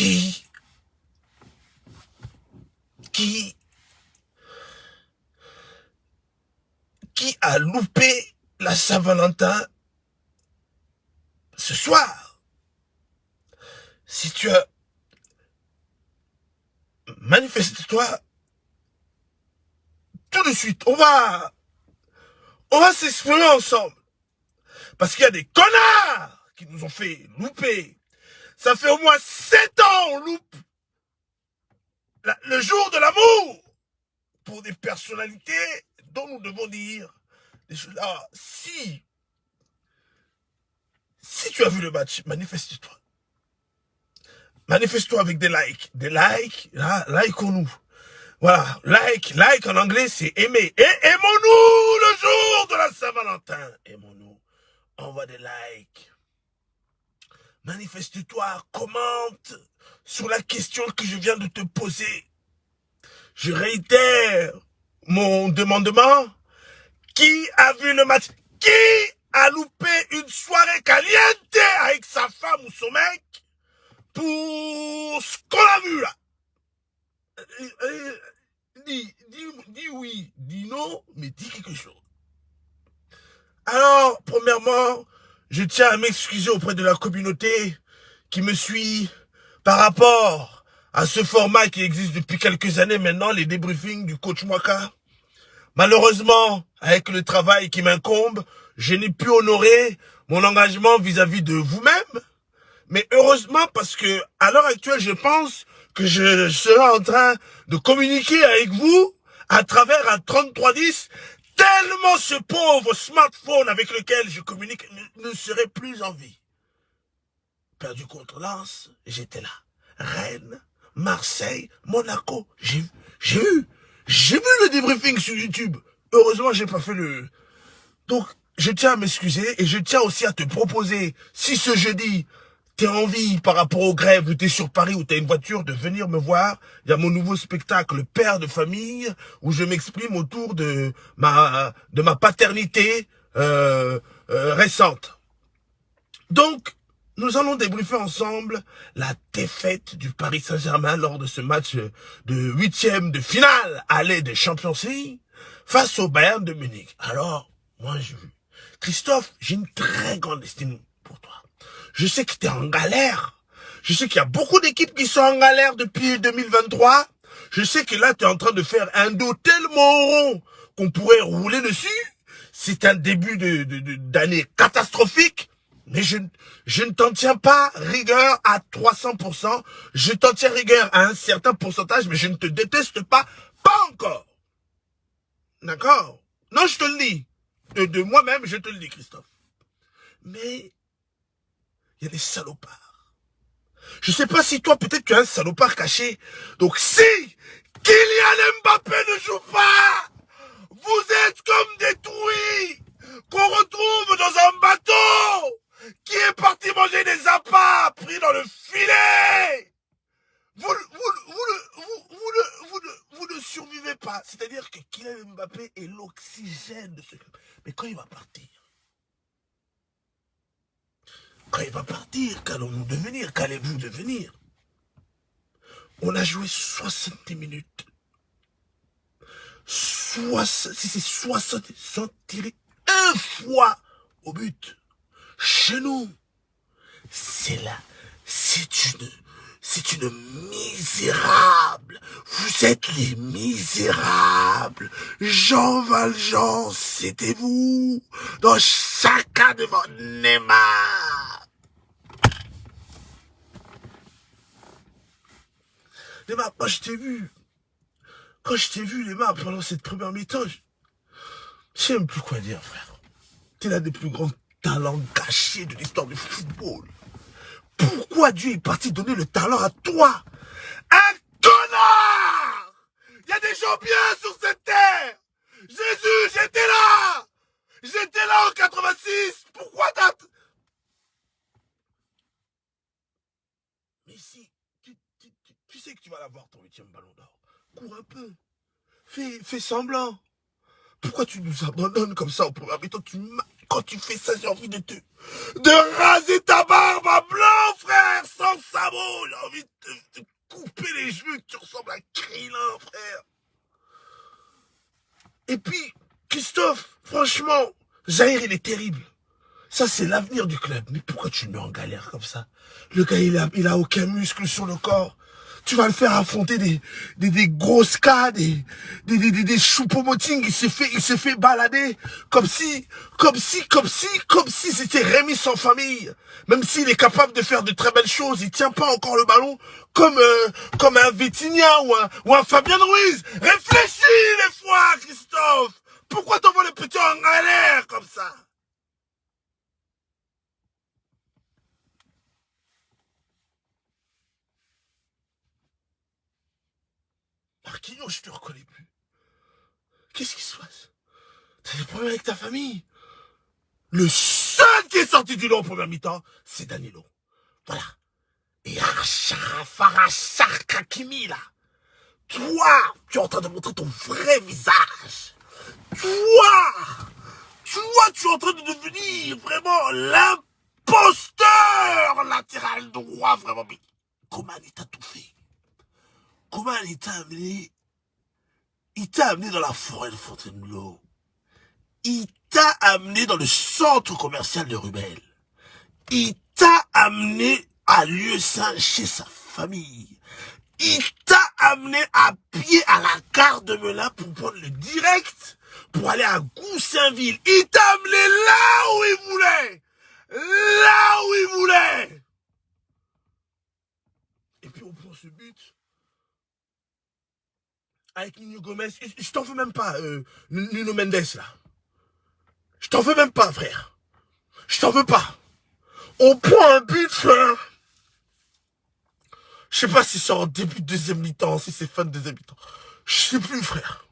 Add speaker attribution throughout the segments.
Speaker 1: qui, qui, qui a loupé la Saint-Valentin ce soir? Si tu as manifeste-toi tout de suite. On va, on va s'exprimer ensemble. Parce qu'il y a des connards qui nous ont fait louper. Ça fait au moins sept ans on loupe le jour de l'amour pour des personnalités dont nous devons dire des choses là. Si, si tu as vu le match, manifeste-toi. Manifeste-toi avec des likes. Des likes, là, like-nous. Voilà, like, like en anglais, c'est aimer. Et aimons-nous le jour de la Saint-Valentin. Aimons-nous. Envoie des likes. Manifeste-toi, commente sur la question que je viens de te poser. Je réitère mon demandement. Qui a vu le match? Qui a loupé une soirée caliente avec sa femme ou son mec pour ce qu'on a vu là? Euh, euh, dis, dis, oui, dis non, mais dis quelque chose. Alors, premièrement, je tiens à m'excuser auprès de la communauté qui me suit par rapport à ce format qui existe depuis quelques années maintenant, les débriefings du coach Mwaka. Malheureusement, avec le travail qui m'incombe, je n'ai pu honorer mon engagement vis-à-vis -vis de vous-même. Mais heureusement, parce que à l'heure actuelle, je pense que je serai en train de communiquer avec vous à travers un 3310 tellement ce pauvre smartphone avec lequel je communique ne, serait plus en vie. Perdu contre Lens, j'étais là. Rennes, Marseille, Monaco, j'ai j'ai vu, j'ai vu le débriefing sur YouTube. Heureusement, j'ai pas fait le... Donc, je tiens à m'excuser et je tiens aussi à te proposer, si ce jeudi, t'es envie par rapport aux grèves, ou t'es sur Paris, ou t'as une voiture, de venir me voir. Il y a mon nouveau spectacle, Père de famille, où je m'exprime autour de ma de ma paternité euh, euh, récente. Donc, nous allons débriefer ensemble la défaite du Paris Saint-Germain lors de ce match de huitième de finale aller des Champions League face au Bayern de Munich. Alors, moi, je, Christophe, j'ai une très grande estime pour toi. Je sais que tu es en galère. Je sais qu'il y a beaucoup d'équipes qui sont en galère depuis 2023. Je sais que là, tu es en train de faire un dos tellement rond qu'on pourrait rouler dessus. C'est un début d'année de, catastrophique. Mais je, je ne t'en tiens pas rigueur à 300%. Je t'en tiens rigueur à un certain pourcentage, mais je ne te déteste pas, pas encore. D'accord? Non, je te le dis. De moi-même, je te le dis, Christophe. Mais il y a des salopards. Je sais pas si toi, peut-être tu as un salopard caché. Donc si Kylian Mbappé ne joue pas, vous êtes comme des truies qu'on retrouve dans un bateau qui est parti manger des appâts pris dans le filet. Vous, vous ne survivez pas. C'est-à-dire que Kylian Mbappé est l'oxygène de ce club. Mais quand il va partir, quand il va partir, qu'allons-nous devenir? Qu'allez-vous devenir? On a joué 60 minutes. 60, si c'est 60, sans tirer un fois au but. Chez nous, c'est là, c'est une, c'est une misérable. Vous êtes les misérables. Jean Valjean, c'était vous. Dans chacun de vos Neymar. Les moi je t'ai vu. Quand je t'ai vu, les mains, pendant cette première mi-temps, sais même plus quoi dire, frère. T'es l'un des plus grands talents gâchés de l'histoire du football. Pourquoi Dieu est parti donner le talent à toi? Un connard Il y a des gens bien sur cette terre Jésus, j'étais là J'étais là en 86 Pourquoi t'as... Mais si tu sais que tu vas l'avoir ton huitième ballon d'or. Cours un peu. Fais, fais semblant. Pourquoi tu nous abandonnes comme ça au premier mi Quand tu fais ça, j'ai envie de te... De raser ta barbe à blanc, frère, sans sabot. J'ai envie de te, couper les cheveux, que tu ressembles à Krillin, frère. Et puis, Christophe, franchement, Zahir, il est terrible. Ça, c'est l'avenir du club. Mais pourquoi tu le mets en galère comme ça? Le gars, il a, il a aucun muscle sur le corps. Tu vas le faire affronter des, des, des grosses cas, des, des, des, des, des. Il s'est fait, il s'est fait balader comme si, comme si, comme si, comme si c'était Rémi sans famille. Même s'il est capable de faire de très belles choses, il tient pas encore le ballon comme, euh, comme un Vitinha ou un, ou un Fabien Ruiz. Réfléchis les fois, Christophe. Pourquoi t'envoies le petit en galère comme ça? Marquinhos, je te reconnais plus. Qu'est-ce qui se passe? T'as des problèmes avec ta famille? Le seul qui est sorti du lot en première mi-temps, c'est Danilo. Voilà. Et Farachar Kakimi, là. Toi, tu es en train de montrer ton vrai visage. Toi, toi, tu es en train de devenir vraiment l'imposteur latéral droit, vraiment. Mais comment il t'a tout fait Comment il t'a amené Il t'a amené dans la forêt de Fontainebleau. Il t'a amené dans le centre commercial de Rubel. Il t'a amené à lieu saint chez sa famille. Il t'a amené à pied à la gare de Melun pour prendre le direct pour aller à Goussainville. Il t'a amené là où il voulait. Là où il voulait. Et puis on prend ce but avec Nuno Gomez. Je t'en veux même pas, euh, Nuno Mendes, là. Je t'en veux même pas, frère. Je t'en veux pas. On prend un but, frère. Je sais pas si c'est en début de deuxième mi-temps, si c'est fin de deuxième mi-temps. Je sais plus, frère.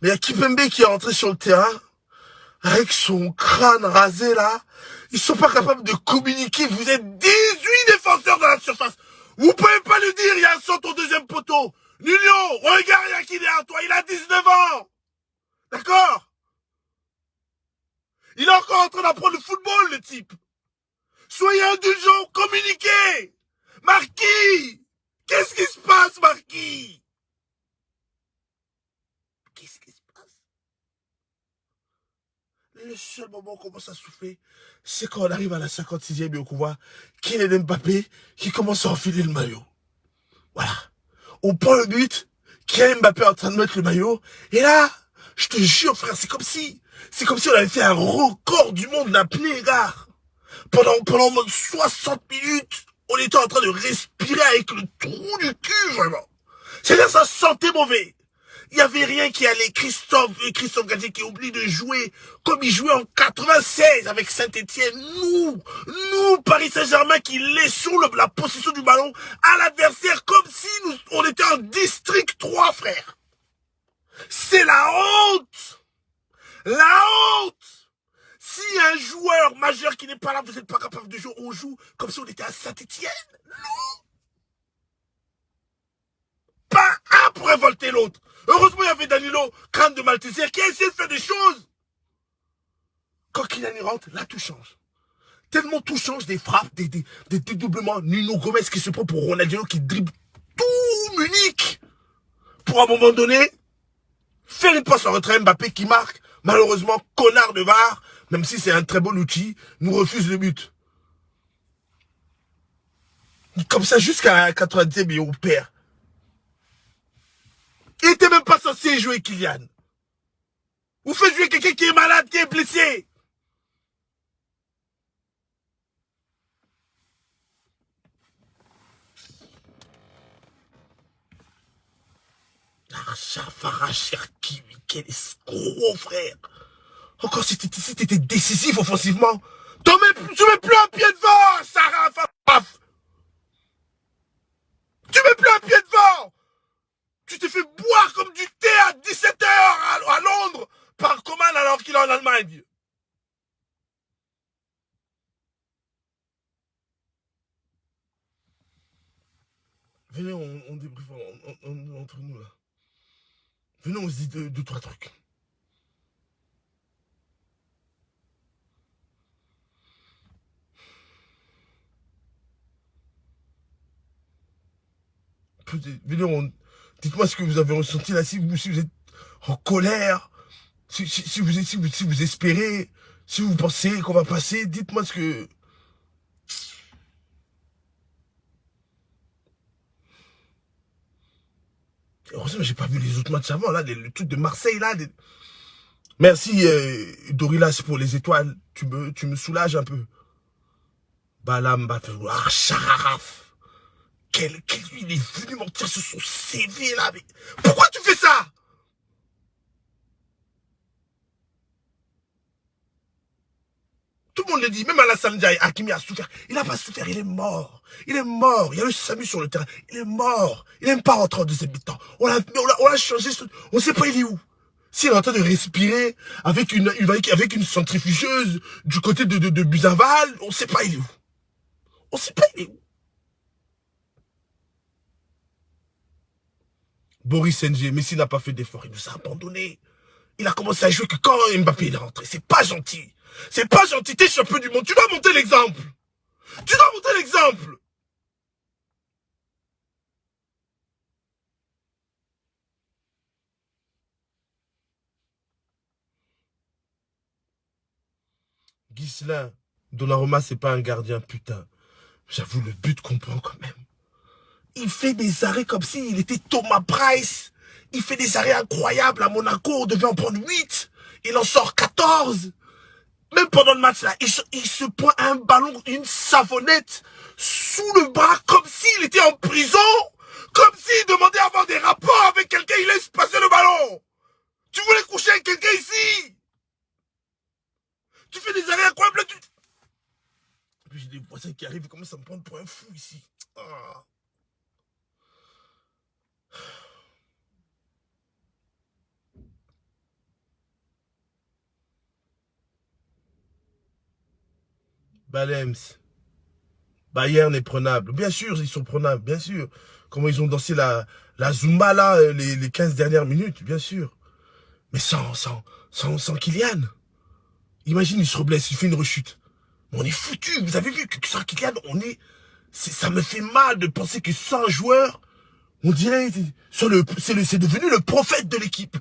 Speaker 1: Mais il y a Kipembe qui est rentré sur le terrain, avec son crâne rasé, là. Ils sont pas capables de communiquer. Vous êtes 18 défenseurs dans la surface. Vous pouvez pas le dire, il y a un centre au deuxième poteau. Nuno, regarde, qui derrière toi, il a 19 ans. D'accord? Il est encore en train d'apprendre le football, le type. Soyez indulgents, communiquez. Marquis Qu'est-ce qui se passe, Marquis? Qu'est-ce qui se passe? Le seul moment où on commence à souffler, c'est quand on arrive à la 56e et on voit Kylian Mbappé qui commence à enfiler le maillot. Voilà. On prend le but, Kylian Mbappé est en train de mettre le maillot, et là, je te jure, frère, c'est comme si, c'est comme si on avait fait un record du monde d'apnée, gars. Pendant, pendant 60 minutes, on était en train de respirer avec le trou du cul, vraiment. C'est-à-dire, ça sentait mauvais. Il n'y avait rien qui allait. Christophe, Christophe Gadier qui oublie de jouer comme il jouait en 96 avec Saint-Etienne. Nous, nous, Paris Saint-Germain, qui laissons la possession du ballon à l'adversaire comme si on était en district 3, frère. C'est la honte. La honte. Si un joueur majeur qui n'est pas là, vous n'êtes pas capable de jouer, on joue comme si on était à Saint-Etienne Non Pas un pour révolter l'autre. Heureusement, il y avait Danilo, crâne de Malteser, qui a essayé de faire des choses. Quand Kylian rentre, là, tout change. Tellement tout change, des frappes, des, des, des dédoublements. Nuno Gomez qui se prend pour Ronaldinho, qui dribble tout Munich. Pour un moment donné, faire une passe en retrait Mbappé qui marque. Malheureusement, connard de VAR, même si c'est un très bon outil, nous refuse le but. Comme ça, jusqu'à 90e, et on perd. Il était même pas censé jouer Kylian. Vous faites jouer quelqu'un qui est malade, qui est blessé. quel escroc, frère. Encore si t'étais décisif offensivement. Tu mets plus un pied devant, Sarah down. Venez, on, on entre nous là. Venez, on se dit deux, trois trucs. Venez, on... Dites-moi ce que vous avez ressenti là, si vous, si vous êtes en colère, si, vous, si, vous, si vous espérez, si vous pensez qu'on va passer, dites-moi ce que... Heureusement, j'ai pas vu les autres matchs avant, là, le truc de Marseille, là. Merci, euh, Dorilas, pour les étoiles. Tu me, tu me soulages un peu. Balam Ah, Charaf. Quel, quel, il est venu mentir sur son CV, là. Mais pourquoi tu fais ça? Tout le monde le dit, même Alassane Ndiaye, Hakimi a souffert. Il n'a pas souffert, il est mort. Il est mort. Il y a eu Samu sur le terrain. Il est mort. Il n'aime pas rentrer en deuxième mi-temps. On l'a on a changé. On ne sait pas il est où. S'il est en train de respirer avec une, avec une centrifugeuse du côté de, de, de Buzaval, on ne sait pas il est où. On ne sait pas il est où. Boris NG, Messi n'a pas fait d'effort, il nous a abandonnés. Il a commencé à jouer que quand Mbappé est rentré. C'est pas gentil. C'est pas gentil, t'es champion du monde. Tu dois monter l'exemple. Tu dois monter l'exemple. Ghislain, Donnarumma, c'est pas un gardien, putain. J'avoue, le but comprend quand même. Il fait des arrêts comme s'il était Thomas Price. Il fait des arrêts incroyables à Monaco. On devait en prendre 8. Il en sort 14. Même pendant le match, là, il se, prend un ballon, une savonnette sous le bras comme s'il était en prison. Comme s'il demandait à avoir des rapports avec quelqu'un, il laisse passer le ballon. Tu voulais coucher avec quelqu'un ici? Tu fais des arrêts incroyables. Tu... j'ai des voisins qui arrivent commencent à me prendre pour un fou ici. Ah. Balems. Bayern est prenable. Bien sûr, ils sont prenables, bien sûr. Comment ils ont dansé la, la Zumba, là, euh, les, les 15 dernières minutes, bien sûr. Mais sans, sans, sans, sans Kylian. Imagine, il se reblesse, il fait une rechute. on est foutu. Vous avez vu que sans Kylian, on est... Ça me fait mal de penser que sans joueur, on dirait... C'est devenu le prophète de l'équipe.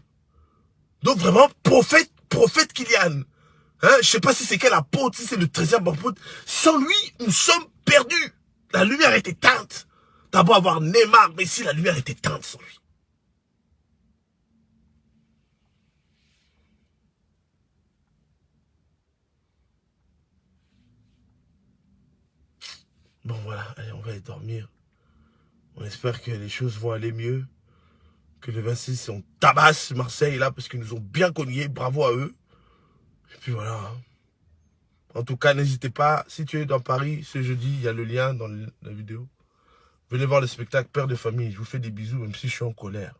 Speaker 1: Donc vraiment, prophète, prophète Kylian. Hein, je sais pas si c'est quel apôtre, si c'est le 13e apôtre. Sans lui, nous sommes perdus. La lumière est éteinte. D'abord avoir Neymar, mais si la lumière est éteinte sans lui. Bon voilà, allez, on va aller dormir. On espère que les choses vont aller mieux. Que le 26, on tabasse Marseille là, parce qu'ils nous ont bien cogné. Bravo à eux. Et puis voilà. Hein. En tout cas, n'hésitez pas, si tu es dans Paris, ce jeudi, il y a le lien dans la vidéo. Venez voir le spectacle Père de famille. Je vous fais des bisous, même si je suis en colère.